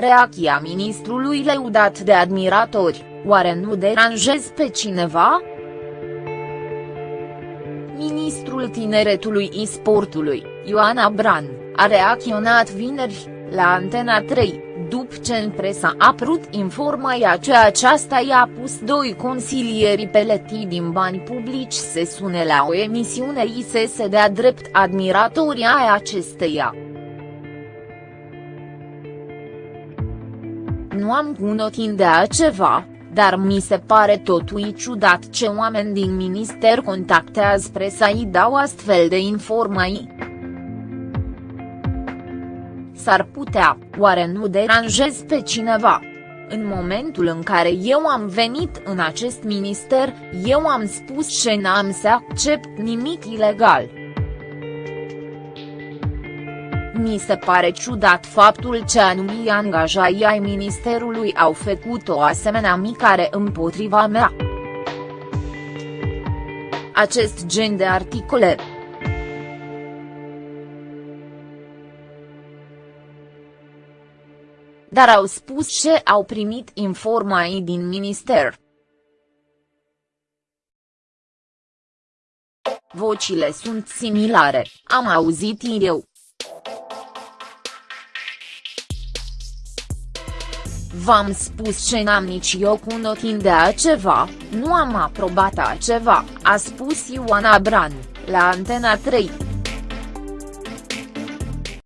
Reacția ministrului leudat de admiratori, oare nu deranjez pe cineva? Ministrul Tineretului și Sportului, Ioana Bran, a reacționat vineri, la Antena 3, după ce în presa a apărut informația că aceasta i-a pus doi consilieri peleti din bani publici să sune la o emisiune ISS de-a drept admiratorii ai acesteia. Nu am cunotin de ceva, dar mi se pare totui ciudat ce oameni din minister contactează presa și dau astfel de informații. S-ar putea, oare nu deranjez pe cineva? În momentul în care eu am venit în acest minister, eu am spus că n-am să accept nimic ilegal. Mi se pare ciudat faptul că anumii angajați ai ministerului au făcut o asemenea micare împotriva mea. Acest gen de articole, dar au spus ce au primit informații din minister. Vocile sunt similare, am auzit eu. V-am spus ce n-am nici eu cu notin de ceva, nu am aprobat ceva, a spus Ioana Bran, la Antena 3.